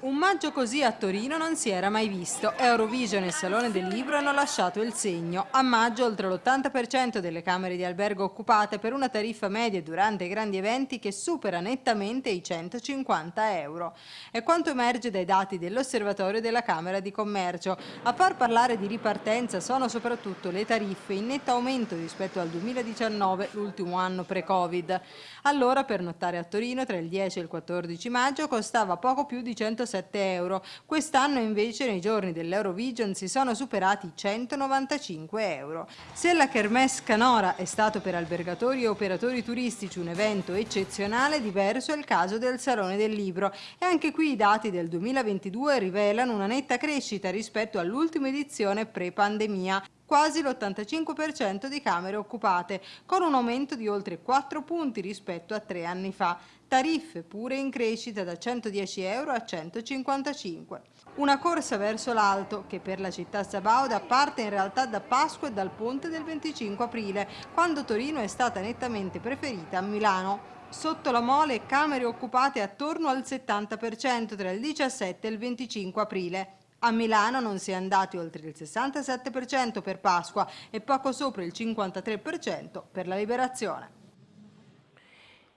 Un maggio così a Torino non si era mai visto. Eurovision e Salone del Libro hanno lasciato il segno. A maggio oltre l'80% delle camere di albergo occupate per una tariffa media durante i grandi eventi che supera nettamente i 150 euro. È quanto emerge dai dati dell'Osservatorio della Camera di Commercio. A far parlare di ripartenza sono soprattutto le tariffe in netto aumento rispetto al 2019, l'ultimo anno pre-Covid. Allora per nottare a Torino tra il 10 e il 14 maggio costava poco più di 160 107 euro. Quest'anno invece nei giorni dell'Eurovision si sono superati i 195 euro. Se la Kermesse Canora è stato per albergatori e operatori turistici un evento eccezionale, diverso è il caso del Salone del Libro e anche qui i dati del 2022 rivelano una netta crescita rispetto all'ultima edizione pre-pandemia quasi l'85% di camere occupate, con un aumento di oltre 4 punti rispetto a tre anni fa. Tariffe pure in crescita da 110 euro a 155. Una corsa verso l'alto che per la città sabauda parte in realtà da Pasqua e dal ponte del 25 aprile, quando Torino è stata nettamente preferita a Milano. Sotto la mole camere occupate attorno al 70% tra il 17 e il 25 aprile. A Milano non si è andati oltre il 67% per Pasqua e poco sopra il 53% per la Liberazione.